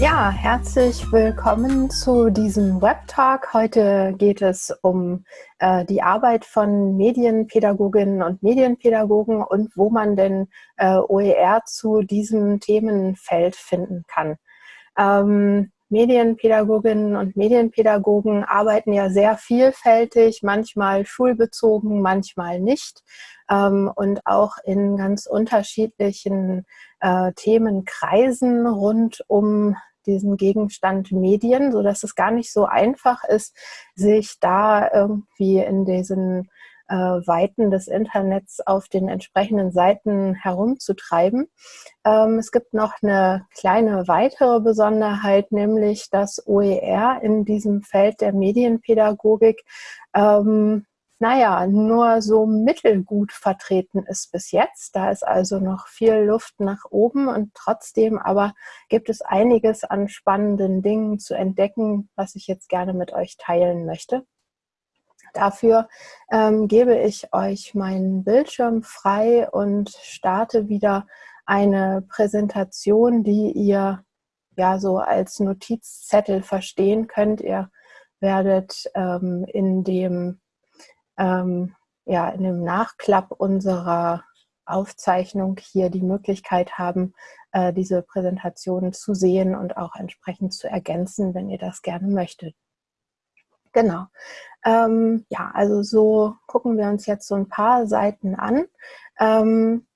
Ja, herzlich willkommen zu diesem Web-Talk. Heute geht es um äh, die Arbeit von Medienpädagoginnen und Medienpädagogen und wo man denn äh, OER zu diesem Themenfeld finden kann. Ähm, Medienpädagoginnen und Medienpädagogen arbeiten ja sehr vielfältig, manchmal schulbezogen, manchmal nicht ähm, und auch in ganz unterschiedlichen äh, Themenkreisen rund um diesen Gegenstand Medien, so dass es gar nicht so einfach ist, sich da irgendwie in diesen äh, Weiten des Internets auf den entsprechenden Seiten herumzutreiben. Ähm, es gibt noch eine kleine weitere Besonderheit, nämlich dass OER in diesem Feld der Medienpädagogik ähm, naja, nur so mittelgut vertreten ist bis jetzt. Da ist also noch viel Luft nach oben und trotzdem aber gibt es einiges an spannenden Dingen zu entdecken, was ich jetzt gerne mit euch teilen möchte. Dafür ähm, gebe ich euch meinen Bildschirm frei und starte wieder eine Präsentation, die ihr ja so als Notizzettel verstehen könnt. Ihr werdet ähm, in dem ähm, ja, in dem Nachklapp unserer Aufzeichnung hier die Möglichkeit haben, äh, diese Präsentation zu sehen und auch entsprechend zu ergänzen, wenn ihr das gerne möchtet. Genau. Ähm, ja, also so gucken wir uns jetzt so ein paar Seiten an. Ähm,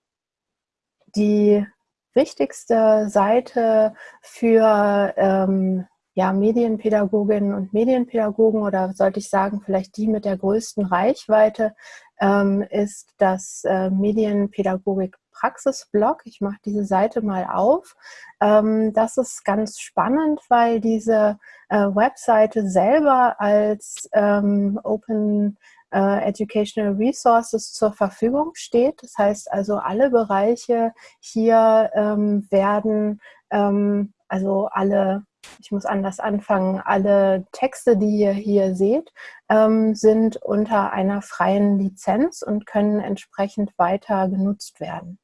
die wichtigste Seite für ähm, ja, Medienpädagoginnen und Medienpädagogen oder sollte ich sagen, vielleicht die mit der größten Reichweite, ähm, ist das äh, Medienpädagogik Praxisblog. Ich mache diese Seite mal auf. Ähm, das ist ganz spannend, weil diese äh, Webseite selber als ähm, Open äh, Educational Resources zur Verfügung steht. Das heißt also, alle Bereiche hier ähm, werden, ähm, also alle ich muss anders anfangen, alle Texte, die ihr hier seht, ähm, sind unter einer freien Lizenz und können entsprechend weiter genutzt werden.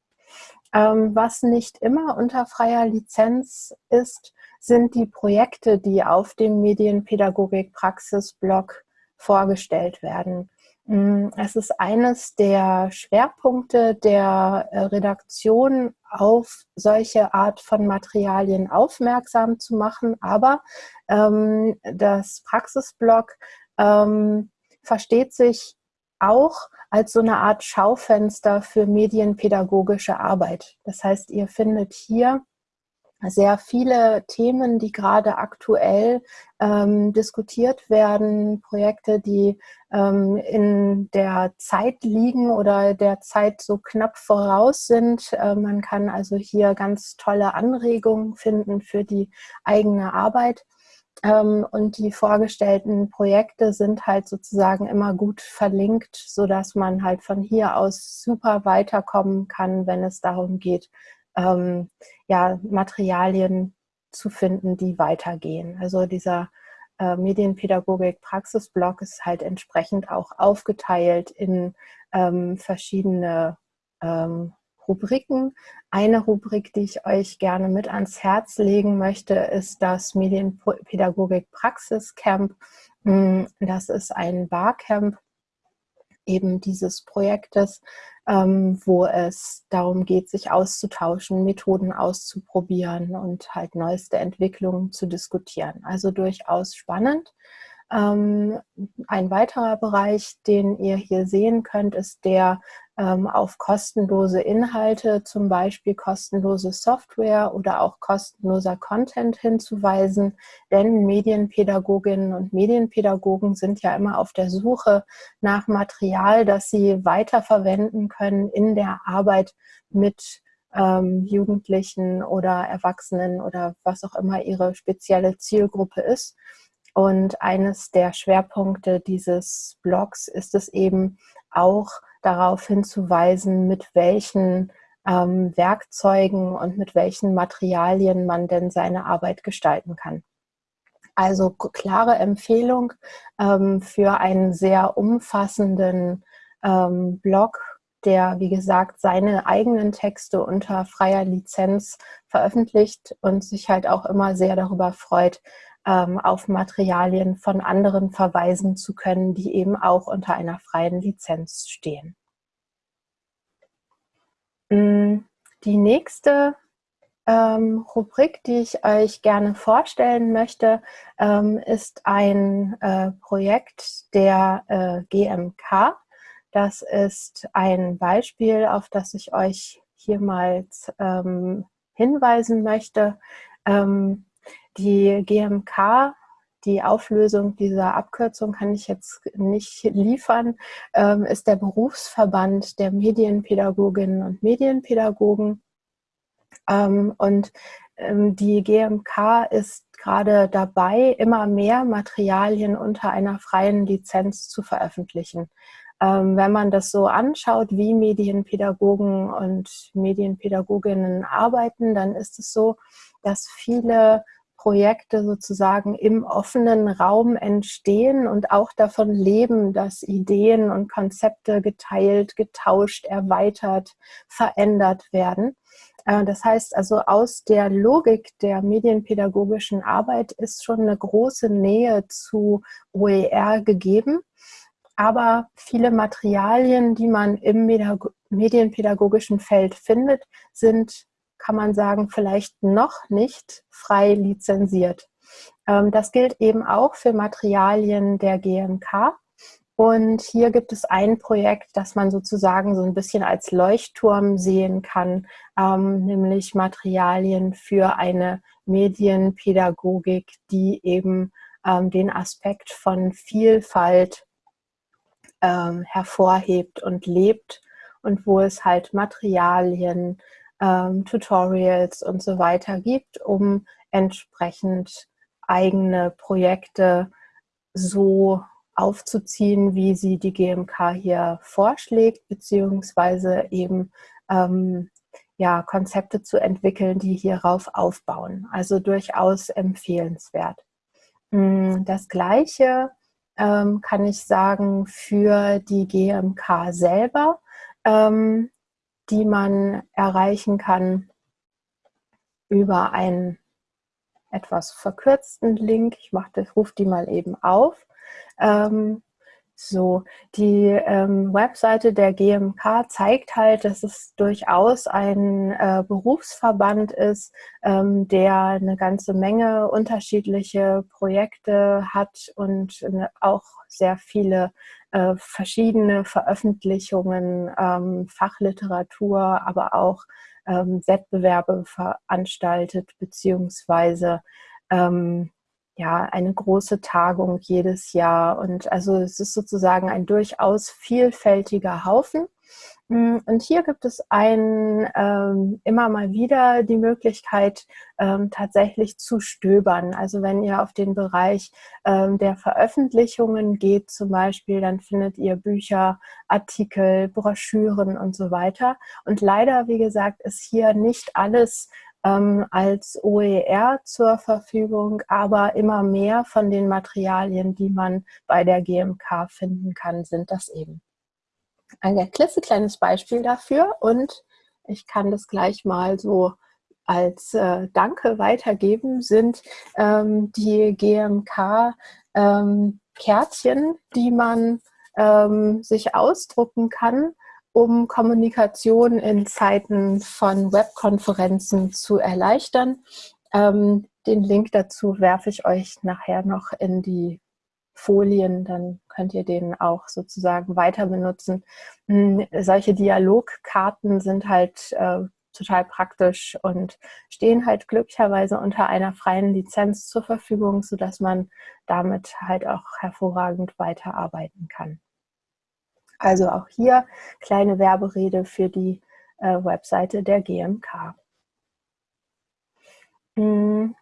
Ähm, was nicht immer unter freier Lizenz ist, sind die Projekte, die auf dem Medienpädagogik-Praxis-Blog vorgestellt werden. Mm, es ist eines der Schwerpunkte der äh, Redaktion, auf solche Art von Materialien aufmerksam zu machen. Aber ähm, das Praxisblog ähm, versteht sich auch als so eine Art Schaufenster für medienpädagogische Arbeit. Das heißt, ihr findet hier sehr viele Themen, die gerade aktuell ähm, diskutiert werden, Projekte, die ähm, in der Zeit liegen oder der Zeit so knapp voraus sind. Äh, man kann also hier ganz tolle Anregungen finden für die eigene Arbeit. Ähm, und die vorgestellten Projekte sind halt sozusagen immer gut verlinkt, sodass man halt von hier aus super weiterkommen kann, wenn es darum geht, ähm, ja, Materialien zu finden, die weitergehen. Also dieser äh, Medienpädagogik-Praxisblock ist halt entsprechend auch aufgeteilt in ähm, verschiedene ähm, Rubriken. Eine Rubrik, die ich euch gerne mit ans Herz legen möchte, ist das Medienpädagogik-Praxis-Camp. Hm, das ist ein Barcamp eben dieses Projektes, ähm, wo es darum geht, sich auszutauschen, Methoden auszuprobieren und halt neueste Entwicklungen zu diskutieren. Also durchaus spannend. Ähm, ein weiterer Bereich, den ihr hier sehen könnt, ist der ähm, auf kostenlose Inhalte, zum Beispiel kostenlose Software oder auch kostenloser Content hinzuweisen. Denn Medienpädagoginnen und Medienpädagogen sind ja immer auf der Suche nach Material, das sie weiterverwenden können in der Arbeit mit ähm, Jugendlichen oder Erwachsenen oder was auch immer ihre spezielle Zielgruppe ist. Und eines der Schwerpunkte dieses Blogs ist es eben auch darauf hinzuweisen, mit welchen ähm, Werkzeugen und mit welchen Materialien man denn seine Arbeit gestalten kann. Also klare Empfehlung ähm, für einen sehr umfassenden ähm, Blog der, wie gesagt, seine eigenen Texte unter freier Lizenz veröffentlicht und sich halt auch immer sehr darüber freut, auf Materialien von anderen verweisen zu können, die eben auch unter einer freien Lizenz stehen. Mm, die nächste ähm, Rubrik, die ich euch gerne vorstellen möchte, ähm, ist ein äh, Projekt der äh, GMK. Das ist ein Beispiel, auf das ich euch hier mal ähm, hinweisen möchte. Ähm, die GMK, die Auflösung dieser Abkürzung kann ich jetzt nicht liefern, ähm, ist der Berufsverband der Medienpädagoginnen und Medienpädagogen. Ähm, und ähm, die GMK ist gerade dabei, immer mehr Materialien unter einer freien Lizenz zu veröffentlichen. Wenn man das so anschaut, wie Medienpädagogen und Medienpädagoginnen arbeiten, dann ist es so, dass viele Projekte sozusagen im offenen Raum entstehen und auch davon leben, dass Ideen und Konzepte geteilt, getauscht, erweitert, verändert werden. Äh, das heißt also, aus der Logik der medienpädagogischen Arbeit ist schon eine große Nähe zu OER gegeben. Aber viele Materialien, die man im medienpädagogischen Feld findet, sind kann man sagen, vielleicht noch nicht frei lizenziert. Ähm, das gilt eben auch für Materialien der GMK. Und hier gibt es ein Projekt, das man sozusagen so ein bisschen als Leuchtturm sehen kann, ähm, nämlich Materialien für eine Medienpädagogik, die eben ähm, den Aspekt von Vielfalt hervorhebt und lebt und wo es halt Materialien, ähm, Tutorials und so weiter gibt, um entsprechend eigene Projekte so aufzuziehen, wie sie die GMK hier vorschlägt, beziehungsweise eben ähm, ja, Konzepte zu entwickeln, die hierauf aufbauen. Also durchaus empfehlenswert. Mm, das Gleiche ähm, kann ich sagen für die GMK selber. Ähm, die man erreichen kann über einen etwas verkürzten Link. Ich mache das, rufe die mal eben auf. Ähm, so, die ähm, Webseite der GMK zeigt halt, dass es durchaus ein äh, Berufsverband ist, ähm, der eine ganze Menge unterschiedliche Projekte hat und äh, auch sehr viele äh, verschiedene Veröffentlichungen, ähm, Fachliteratur, aber auch ähm, Wettbewerbe veranstaltet, beziehungsweise ähm, ja, eine große Tagung jedes Jahr. Und also es ist sozusagen ein durchaus vielfältiger Haufen. Mm, und hier gibt es ein, ähm, immer mal wieder die Möglichkeit, ähm, tatsächlich zu stöbern. Also wenn ihr auf den Bereich ähm, der Veröffentlichungen geht zum Beispiel, dann findet ihr Bücher, Artikel, Broschüren und so weiter. Und leider, wie gesagt, ist hier nicht alles ähm, als OER zur Verfügung, aber immer mehr von den Materialien, die man bei der GMK finden kann, sind das eben ein klitzekleines Beispiel dafür und ich kann das gleich mal so als äh, Danke weitergeben, sind ähm, die GMK ähm, die man ähm, sich ausdrucken kann, um Kommunikation in Zeiten von Webkonferenzen zu erleichtern. Ähm, den Link dazu werfe ich euch nachher noch in die Folien, dann könnt ihr den auch sozusagen weiter benutzen. Hm, solche Dialogkarten sind halt äh, total praktisch und stehen halt glücklicherweise unter einer freien Lizenz zur Verfügung, sodass man damit halt auch hervorragend weiterarbeiten kann. Also auch hier kleine Werberede für die äh, Webseite der GMK. Hm,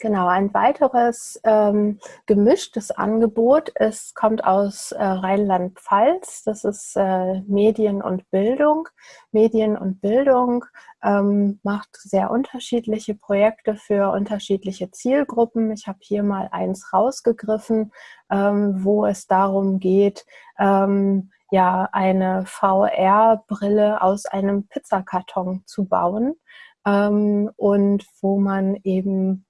Genau, ein weiteres ähm, gemischtes Angebot ist, kommt aus äh, Rheinland-Pfalz. Das ist äh, Medien und Bildung. Medien und Bildung ähm, macht sehr unterschiedliche Projekte für unterschiedliche Zielgruppen. Ich habe hier mal eins rausgegriffen, ähm, wo es darum geht, ähm, ja, eine VR-Brille aus einem Pizzakarton zu bauen ähm, und wo man eben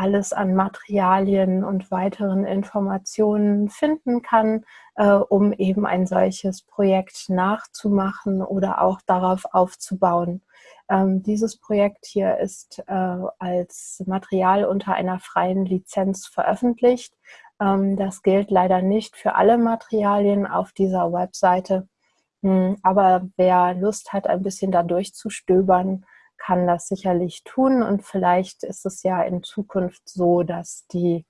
alles an Materialien und weiteren Informationen finden kann, äh, um eben ein solches Projekt nachzumachen oder auch darauf aufzubauen. Ähm, dieses Projekt hier ist äh, als Material unter einer freien Lizenz veröffentlicht. Ähm, das gilt leider nicht für alle Materialien auf dieser Webseite. Hm, aber wer Lust hat, ein bisschen da durchzustöbern, kann das sicherlich tun und vielleicht ist es ja in Zukunft so, dass die,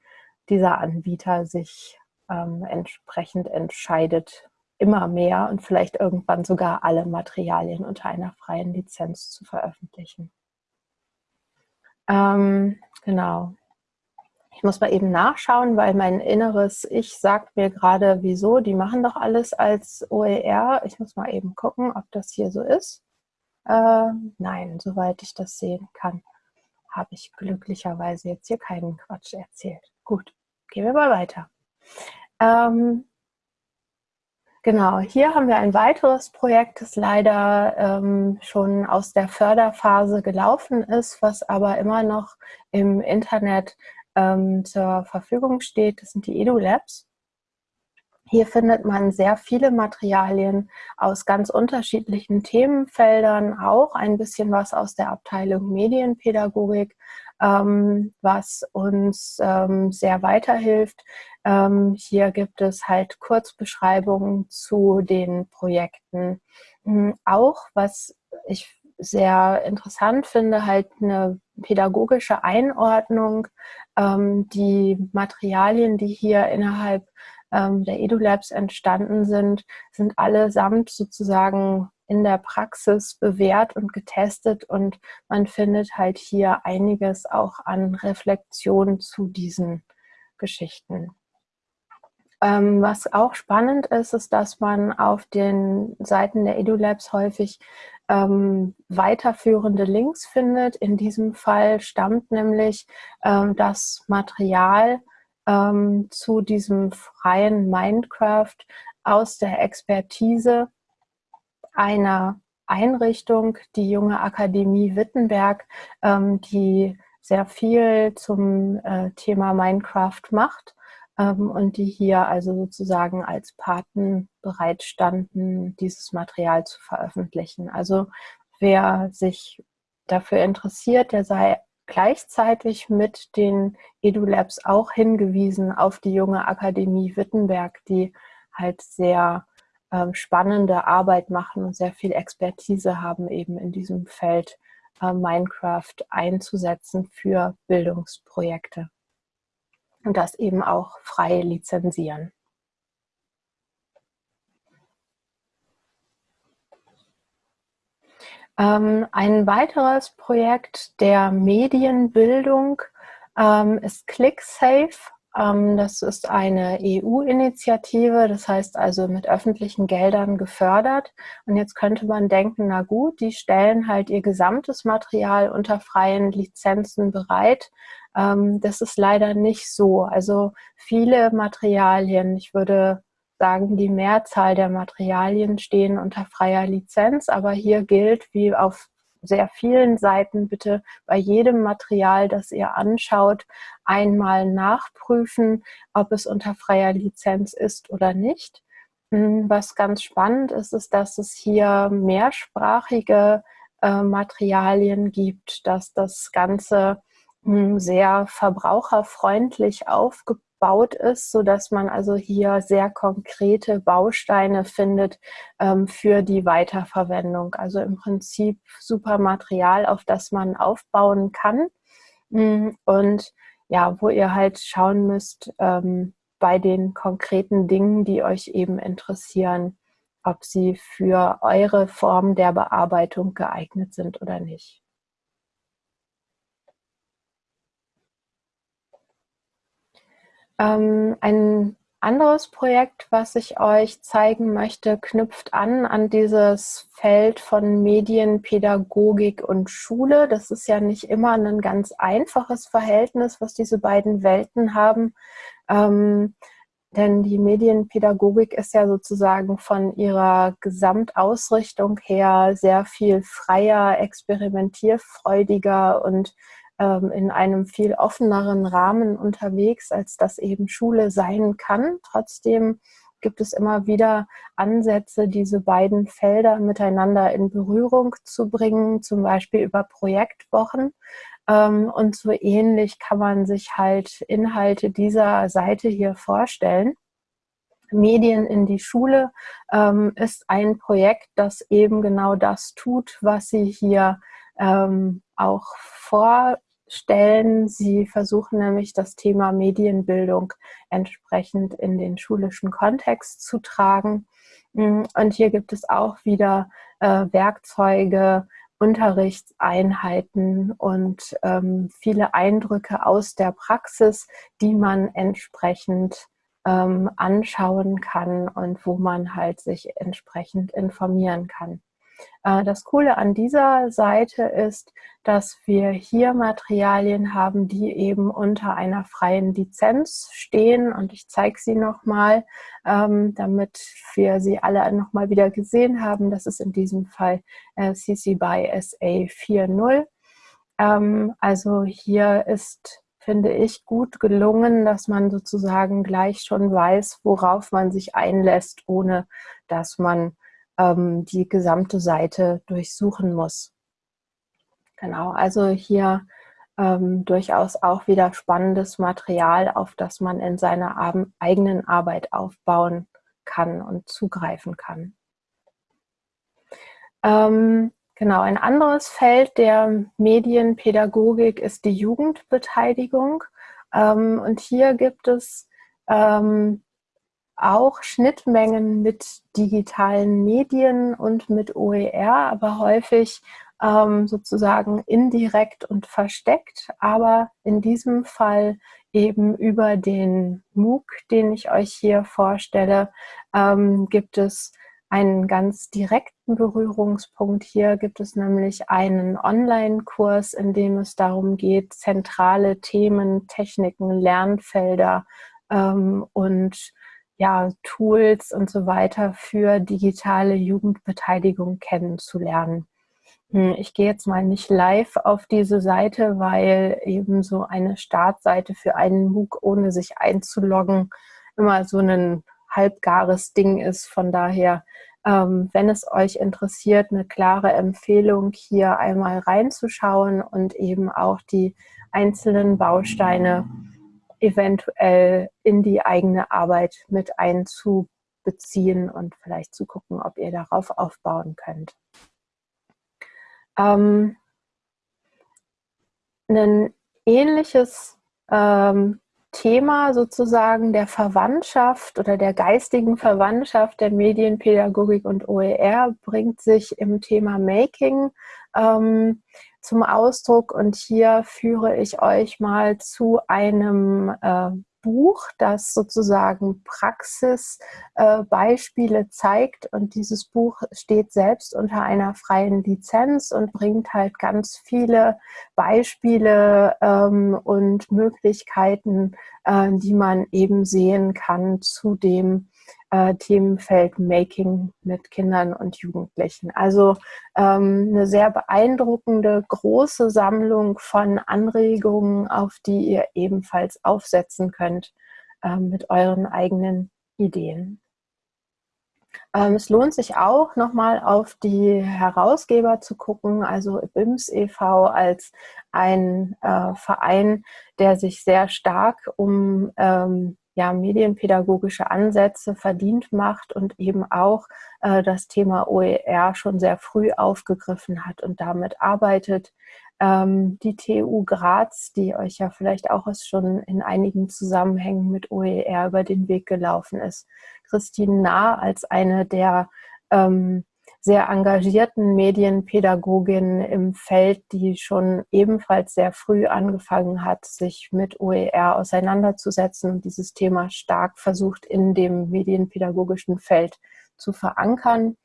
dieser Anbieter sich ähm, entsprechend entscheidet, immer mehr und vielleicht irgendwann sogar alle Materialien unter einer freien Lizenz zu veröffentlichen. Ähm, genau. Ich muss mal eben nachschauen, weil mein inneres Ich sagt mir gerade, wieso, die machen doch alles als OER. Ich muss mal eben gucken, ob das hier so ist. Äh, nein, soweit ich das sehen kann, habe ich glücklicherweise jetzt hier keinen Quatsch erzählt. Gut, gehen wir mal weiter. Ähm, genau, hier haben wir ein weiteres Projekt, das leider ähm, schon aus der Förderphase gelaufen ist, was aber immer noch im Internet ähm, zur Verfügung steht. Das sind die EduLabs. Hier findet man sehr viele Materialien aus ganz unterschiedlichen Themenfeldern, auch ein bisschen was aus der Abteilung Medienpädagogik, ähm, was uns ähm, sehr weiterhilft. Ähm, hier gibt es halt Kurzbeschreibungen zu den Projekten. Ähm, auch, was ich sehr interessant finde, halt eine pädagogische Einordnung. Ähm, die Materialien, die hier innerhalb ähm, der EduLabs entstanden sind, sind allesamt sozusagen in der Praxis bewährt und getestet und man findet halt hier einiges auch an Reflexion zu diesen Geschichten. Ähm, was auch spannend ist, ist, dass man auf den Seiten der EduLabs häufig ähm, weiterführende Links findet. In diesem Fall stammt nämlich ähm, das Material ähm, zu diesem freien Minecraft aus der Expertise einer Einrichtung, die Junge Akademie Wittenberg, ähm, die sehr viel zum äh, Thema Minecraft macht ähm, und die hier also sozusagen als Paten bereitstanden, dieses Material zu veröffentlichen. Also wer sich dafür interessiert, der sei gleichzeitig mit den EduLabs auch hingewiesen auf die junge Akademie Wittenberg, die halt sehr ähm, spannende Arbeit machen und sehr viel Expertise haben, eben in diesem Feld äh, Minecraft einzusetzen für Bildungsprojekte. Und das eben auch frei lizenzieren. Ein weiteres Projekt der Medienbildung ähm, ist ClickSafe. Ähm, das ist eine EU-Initiative, das heißt also mit öffentlichen Geldern gefördert. Und jetzt könnte man denken, na gut, die stellen halt ihr gesamtes Material unter freien Lizenzen bereit. Ähm, das ist leider nicht so. Also viele Materialien, ich würde sagen, die Mehrzahl der Materialien stehen unter freier Lizenz, aber hier gilt, wie auf sehr vielen Seiten, bitte bei jedem Material, das ihr anschaut, einmal nachprüfen, ob es unter freier Lizenz ist oder nicht. Hm, was ganz spannend ist, ist, dass es hier mehrsprachige äh, Materialien gibt, dass das Ganze hm, sehr verbraucherfreundlich aufgebaut aufgebaut ist, so dass man also hier sehr konkrete Bausteine findet ähm, für die Weiterverwendung. Also im Prinzip super Material, auf das man aufbauen kann mm, und ja, wo ihr halt schauen müsst ähm, bei den konkreten Dingen, die euch eben interessieren, ob sie für eure Form der Bearbeitung geeignet sind oder nicht. Ähm, ein anderes Projekt, was ich euch zeigen möchte, knüpft an an dieses Feld von Medienpädagogik und Schule. Das ist ja nicht immer ein ganz einfaches Verhältnis, was diese beiden Welten haben. Ähm, denn die Medienpädagogik ist ja sozusagen von ihrer Gesamtausrichtung her sehr viel freier, experimentierfreudiger und in einem viel offeneren Rahmen unterwegs, als das eben Schule sein kann. Trotzdem gibt es immer wieder Ansätze, diese beiden Felder miteinander in Berührung zu bringen, zum Beispiel über Projektwochen. Ähm, und so ähnlich kann man sich halt Inhalte dieser Seite hier vorstellen. Medien in die Schule ähm, ist ein Projekt, das eben genau das tut, was sie hier ähm, auch vor stellen. Sie versuchen nämlich das Thema Medienbildung entsprechend in den schulischen Kontext zu tragen. Mm, und hier gibt es auch wieder äh, Werkzeuge, Unterrichtseinheiten und ähm, viele Eindrücke aus der Praxis, die man entsprechend ähm, anschauen kann und wo man halt sich entsprechend informieren kann. Äh, das Coole an dieser Seite ist, dass wir hier Materialien haben, die eben unter einer freien Lizenz stehen und ich zeige sie nochmal, ähm, damit wir sie alle nochmal wieder gesehen haben. Das ist in diesem Fall äh, CC BY SA 4.0. Ähm, also hier ist finde ich, gut gelungen, dass man sozusagen gleich schon weiß, worauf man sich einlässt, ohne dass man ähm, die gesamte Seite durchsuchen muss. Genau, also hier ähm, durchaus auch wieder spannendes Material, auf das man in seiner eigenen Arbeit aufbauen kann und zugreifen kann. Ähm, genau, ein anderes Feld der Medienpädagogik ist die Jugendbeteiligung. Ähm, und hier gibt es ähm, auch Schnittmengen mit digitalen Medien und mit OER, aber häufig ähm, sozusagen indirekt und versteckt, aber in diesem Fall eben über den MOOC, den ich euch hier vorstelle, ähm, gibt es einen ganz direkten Berührungspunkt. Hier gibt es nämlich einen Online-Kurs, in dem es darum geht, zentrale Themen, Techniken, Lernfelder ähm, und ja, Tools und so weiter für digitale Jugendbeteiligung kennenzulernen. Hm, ich gehe jetzt mal nicht live auf diese Seite, weil eben so eine Startseite für einen MOOC, ohne sich einzuloggen, immer so ein halbgares Ding ist. Von daher, ähm, wenn es euch interessiert, eine klare Empfehlung, hier einmal reinzuschauen und eben auch die einzelnen Bausteine eventuell in die eigene Arbeit mit einzubeziehen und vielleicht zu gucken, ob ihr darauf aufbauen könnt. Ähm, ein ähnliches ähm, Thema sozusagen der Verwandtschaft oder der geistigen Verwandtschaft der Medienpädagogik und OER bringt sich im Thema Making ähm, zum Ausdruck und hier führe ich euch mal zu einem äh, Buch, das sozusagen Praxisbeispiele äh, zeigt. Und dieses Buch steht selbst unter einer freien Lizenz und bringt halt ganz viele Beispiele ähm, und Möglichkeiten, äh, die man eben sehen kann zu dem äh, Themenfeld Making mit Kindern und Jugendlichen. Also ähm, eine sehr beeindruckende, große Sammlung von Anregungen, auf die ihr ebenfalls aufsetzen könnt äh, mit euren eigenen Ideen. Ähm, es lohnt sich auch, nochmal auf die Herausgeber zu gucken, also BIMS e.V. als ein äh, Verein, der sich sehr stark um ähm, ja, medienpädagogische Ansätze verdient macht und eben auch äh, das Thema OER schon sehr früh aufgegriffen hat und damit arbeitet. Ähm, die TU Graz, die euch ja vielleicht auch schon in einigen Zusammenhängen mit OER über den Weg gelaufen ist. Christine Nah als eine der ähm, sehr engagierten Medienpädagogin im Feld, die schon ebenfalls sehr früh angefangen hat, sich mit OER auseinanderzusetzen und dieses Thema stark versucht in dem medienpädagogischen Feld zu verankern.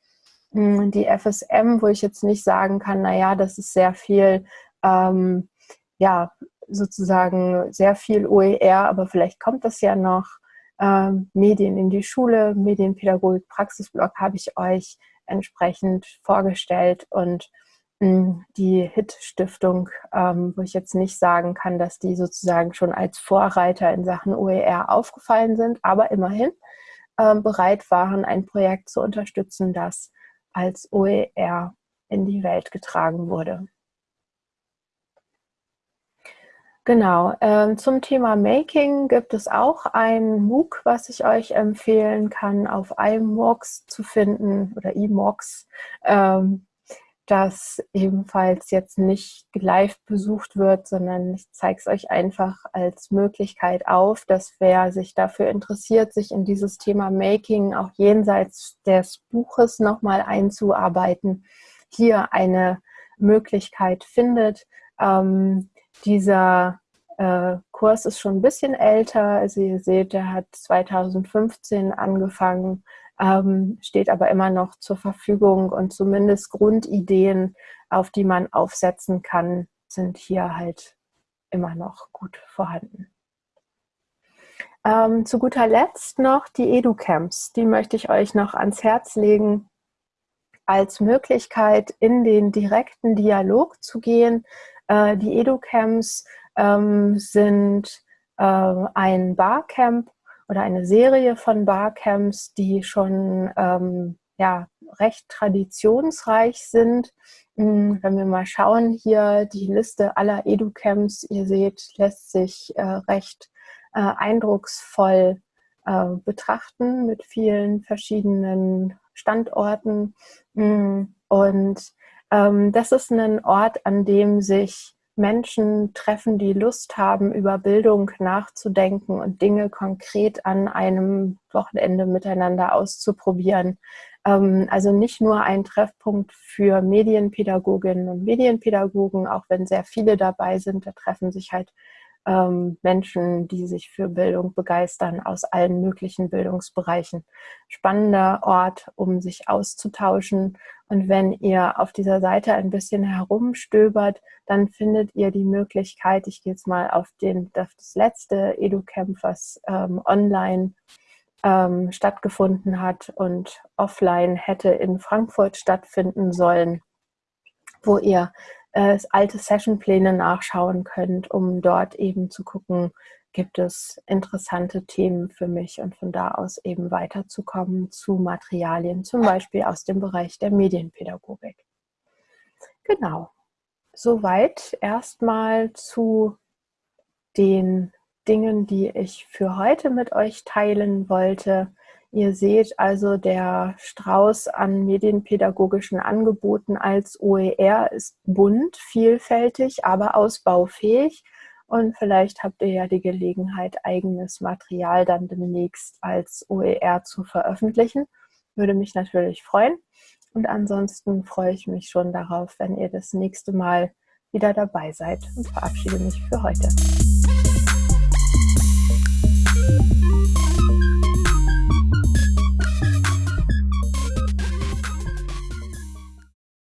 Hm, die FSM, wo ich jetzt nicht sagen kann, naja, das ist sehr viel, ähm, ja, sozusagen sehr viel OER, aber vielleicht kommt das ja noch. Ähm, Medien in die Schule, Medienpädagogik, Praxisblog habe ich euch entsprechend vorgestellt und mh, hm, die HIT-Stiftung, ähm, wo ich jetzt nicht sagen kann, dass die sozusagen schon als Vorreiter in Sachen OER aufgefallen sind, aber immerhin ähm, bereit waren, ein Projekt zu unterstützen, das als OER in die Welt getragen wurde. Genau, ähm, zum Thema Making gibt es auch ein MOOC, was ich euch empfehlen kann, auf iMox zu finden oder iMox, ähm, das ebenfalls jetzt nicht live besucht wird, sondern ich zeige es euch einfach als Möglichkeit auf, dass wer sich dafür interessiert, sich in dieses Thema Making auch jenseits des Buches nochmal einzuarbeiten, hier eine Möglichkeit findet. Ähm, dieser äh, Kurs ist schon ein bisschen älter. Also ihr seht, der hat 2015 angefangen, ähm, steht aber immer noch zur Verfügung und zumindest Grundideen, auf die man aufsetzen kann, sind hier halt immer noch gut vorhanden. Ähm, zu guter Letzt noch die EduCamps. Die möchte ich euch noch ans Herz legen, als Möglichkeit in den direkten Dialog zu gehen äh, die EduCamps ähm, sind äh, ein Barcamp oder eine Serie von Barcamps, die schon ähm, ja, recht traditionsreich sind. Hm, wenn wir mal schauen, hier die Liste aller EduCamps, ihr seht, lässt sich äh, recht äh, eindrucksvoll äh, betrachten mit vielen verschiedenen Standorten. Hm, und das ist ein Ort, an dem sich Menschen treffen, die Lust haben, über Bildung nachzudenken und Dinge konkret an einem Wochenende miteinander auszuprobieren. Ähm, also nicht nur ein Treffpunkt für Medienpädagoginnen und Medienpädagogen, auch wenn sehr viele dabei sind, da treffen sich halt ähm, Menschen, die sich für Bildung begeistern aus allen möglichen Bildungsbereichen. Spannender Ort, um sich auszutauschen. Und wenn ihr auf dieser Seite ein bisschen herumstöbert, dann findet ihr die Möglichkeit, ich gehe jetzt mal auf, den, auf das letzte EduCamp, was ähm, online ähm, stattgefunden hat und offline hätte in Frankfurt stattfinden sollen, wo ihr äh, alte Sessionpläne nachschauen könnt, um dort eben zu gucken, gibt es interessante Themen für mich und von da aus eben weiterzukommen zu Materialien, zum Beispiel aus dem Bereich der Medienpädagogik. Genau, soweit erstmal zu den Dingen, die ich für heute mit euch teilen wollte. Ihr seht also, der Strauß an medienpädagogischen Angeboten als OER ist bunt, vielfältig, aber ausbaufähig. Und vielleicht habt ihr ja die Gelegenheit, eigenes Material dann demnächst als OER zu veröffentlichen. Würde mich natürlich freuen. Und ansonsten freue ich mich schon darauf, wenn ihr das nächste Mal wieder dabei seid und verabschiede mich für heute.